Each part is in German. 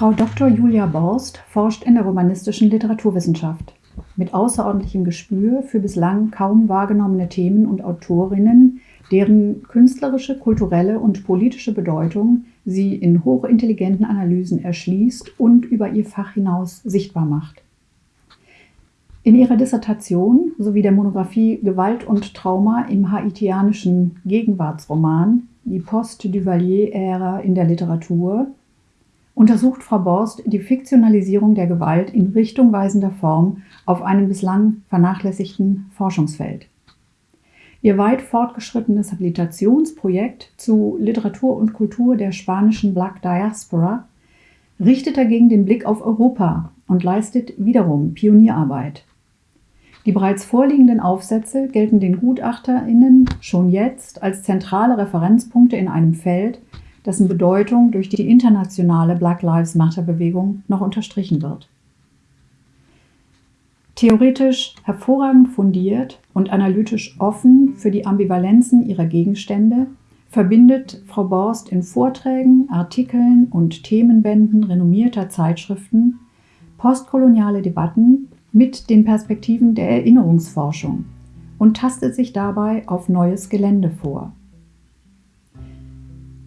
Frau Dr. Julia Borst forscht in der romanistischen Literaturwissenschaft. Mit außerordentlichem Gespür für bislang kaum wahrgenommene Themen und Autorinnen, deren künstlerische, kulturelle und politische Bedeutung sie in hochintelligenten Analysen erschließt und über ihr Fach hinaus sichtbar macht. In ihrer Dissertation sowie der Monographie Gewalt und Trauma im haitianischen Gegenwartsroman Die Post-Duvalier-Ära in der Literatur untersucht Frau Borst die Fiktionalisierung der Gewalt in richtungweisender Form auf einem bislang vernachlässigten Forschungsfeld. Ihr weit fortgeschrittenes Habilitationsprojekt zu Literatur und Kultur der spanischen Black Diaspora richtet dagegen den Blick auf Europa und leistet wiederum Pionierarbeit. Die bereits vorliegenden Aufsätze gelten den GutachterInnen schon jetzt als zentrale Referenzpunkte in einem Feld, dessen Bedeutung durch die internationale Black Lives Matter-Bewegung noch unterstrichen wird. Theoretisch hervorragend fundiert und analytisch offen für die Ambivalenzen ihrer Gegenstände verbindet Frau Borst in Vorträgen, Artikeln und Themenbänden renommierter Zeitschriften postkoloniale Debatten mit den Perspektiven der Erinnerungsforschung und tastet sich dabei auf neues Gelände vor.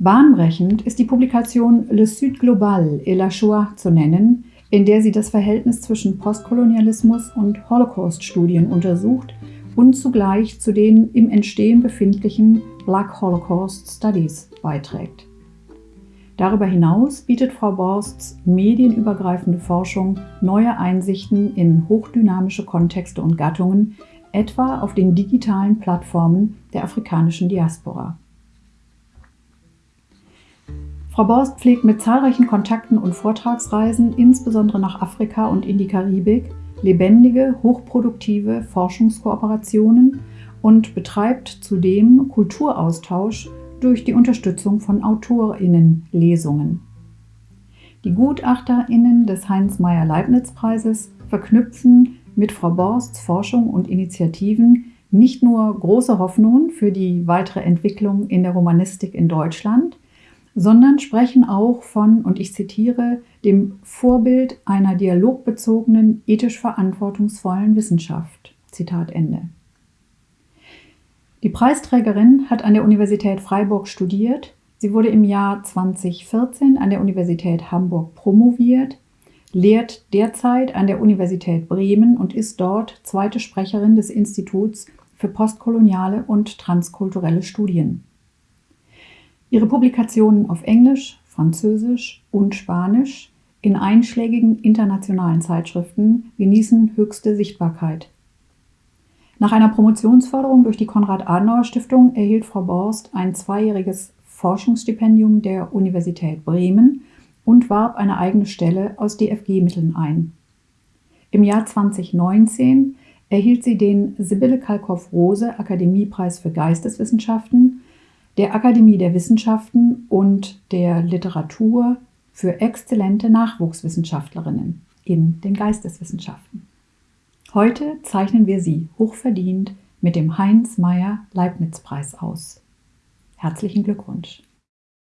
Bahnbrechend ist die Publikation Le Sud Global et la Shoah zu nennen, in der sie das Verhältnis zwischen Postkolonialismus und Holocaust-Studien untersucht und zugleich zu den im Entstehen befindlichen Black Holocaust Studies beiträgt. Darüber hinaus bietet Frau Borsts medienübergreifende Forschung neue Einsichten in hochdynamische Kontexte und Gattungen, etwa auf den digitalen Plattformen der afrikanischen Diaspora. Frau Borst pflegt mit zahlreichen Kontakten und Vortragsreisen, insbesondere nach Afrika und in die Karibik, lebendige, hochproduktive Forschungskooperationen und betreibt zudem Kulturaustausch durch die Unterstützung von AutorInnen-Lesungen. Die GutachterInnen des Heinz-Meyer-Leibniz-Preises verknüpfen mit Frau Borsts Forschung und Initiativen nicht nur große Hoffnungen für die weitere Entwicklung in der Romanistik in Deutschland, sondern sprechen auch von, und ich zitiere, dem Vorbild einer dialogbezogenen, ethisch verantwortungsvollen Wissenschaft. Zitat Ende. Die Preisträgerin hat an der Universität Freiburg studiert. Sie wurde im Jahr 2014 an der Universität Hamburg promoviert, lehrt derzeit an der Universität Bremen und ist dort zweite Sprecherin des Instituts für postkoloniale und transkulturelle Studien. Ihre Publikationen auf Englisch, Französisch und Spanisch in einschlägigen internationalen Zeitschriften genießen höchste Sichtbarkeit. Nach einer Promotionsförderung durch die Konrad-Adenauer-Stiftung erhielt Frau Borst ein zweijähriges Forschungsstipendium der Universität Bremen und warb eine eigene Stelle aus DFG-Mitteln ein. Im Jahr 2019 erhielt sie den Sibylle Kalkow-Rose Akademiepreis für Geisteswissenschaften der Akademie der Wissenschaften und der Literatur für exzellente Nachwuchswissenschaftlerinnen in den Geisteswissenschaften. Heute zeichnen wir sie hochverdient mit dem Heinz Meyer Leibniz Preis aus. Herzlichen Glückwunsch!